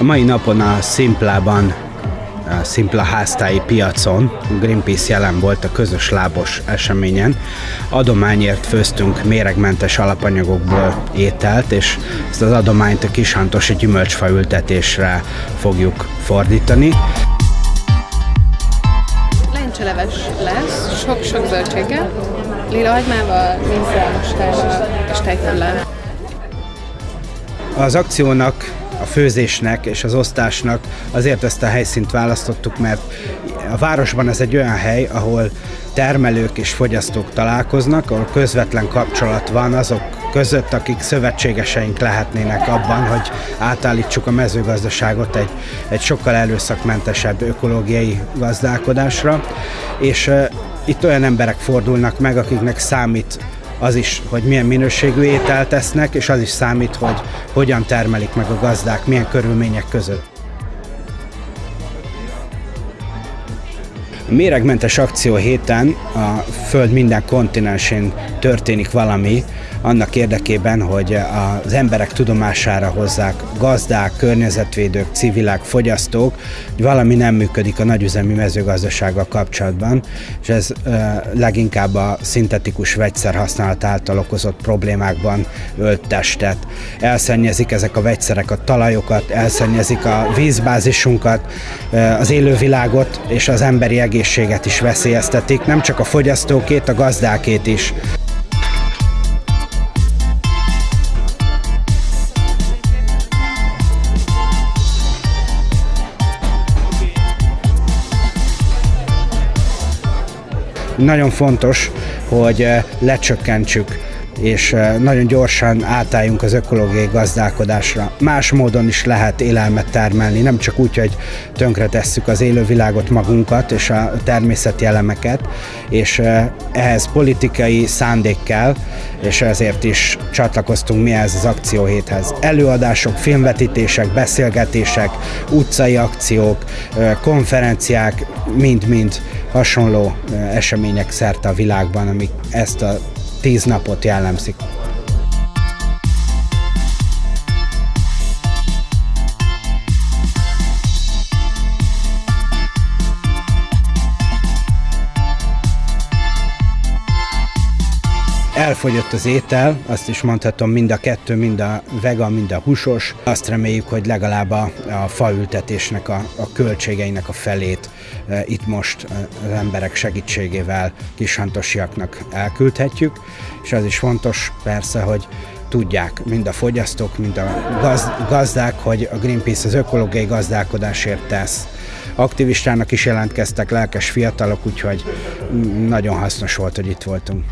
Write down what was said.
A mai napon a Szimplában a Szimpla háztáji piacon Greenpeace jelen volt a közös lábos eseményen. Adományért főztünk méregmentes alapanyagokból ételt, és ezt az adományt a kishantosi gyümölcsfa ültetésre fogjuk fordítani. Lencseleves lesz, sok-sok zöldséggel, lila hagymával, vízzel, mustával és tejföllel. Az akciónak a főzésnek és az osztásnak azért ezt a helyszínt választottuk, mert a városban ez egy olyan hely, ahol termelők és fogyasztók találkoznak, ahol közvetlen kapcsolat van azok között, akik szövetségeseink lehetnének abban, hogy átállítsuk a mezőgazdaságot egy, egy sokkal előszakmentesebb ökológiai gazdálkodásra, és uh, itt olyan emberek fordulnak meg, akiknek számít az is, hogy milyen minőségű ételt tesznek, és az is számít, hogy hogyan termelik meg a gazdák, milyen körülmények között. A méregmentes akció héten a Föld minden kontinensén történik valami, annak érdekében, hogy az emberek tudomására hozzák gazdák, környezetvédők, civilek, fogyasztók, hogy valami nem működik a nagyüzemi mezőgazdasággal kapcsolatban, és ez leginkább a szintetikus vegyszer használat által okozott problémákban ölt testet. Elszennyezik ezek a vegyszerek a talajokat, elszennyezik a vízbázisunkat, az élővilágot és az emberi egészséget is veszélyeztetik, nem csak a fogyasztókét, a gazdákét is. Nagyon fontos, hogy eh, lecsökkentsük és eh, nagyon gyorsan átálljunk az ökológiai gazdálkodásra. Más módon is lehet élelmet termelni, nem csak úgy, hogy tönkretesszük az élővilágot magunkat és a természeti elemeket, és eh, ehhez politikai szándék kell, és ezért is csatlakoztunk mi ehhez az akcióhéthez. Előadások, filmvetítések, beszélgetések, utcai akciók, konferenciák, mind-mind hasonló események szerte a világban, amik ezt a tíz napot jellemzik. Elfogyott az étel, azt is mondhatom, mind a kettő, mind a vegan, mind a húsos. Azt reméljük, hogy legalább a, a faültetésnek a, a költségeinek a felét e, itt most az emberek segítségével kishantosiaknak elküldhetjük, és az is fontos persze, hogy tudják mind a fogyasztók, mind a gaz, gazdák, hogy a Greenpeace az ökológiai gazdálkodásért tesz. Aktivistának is jelentkeztek lelkes fiatalok, úgyhogy nagyon hasznos volt, hogy itt voltunk.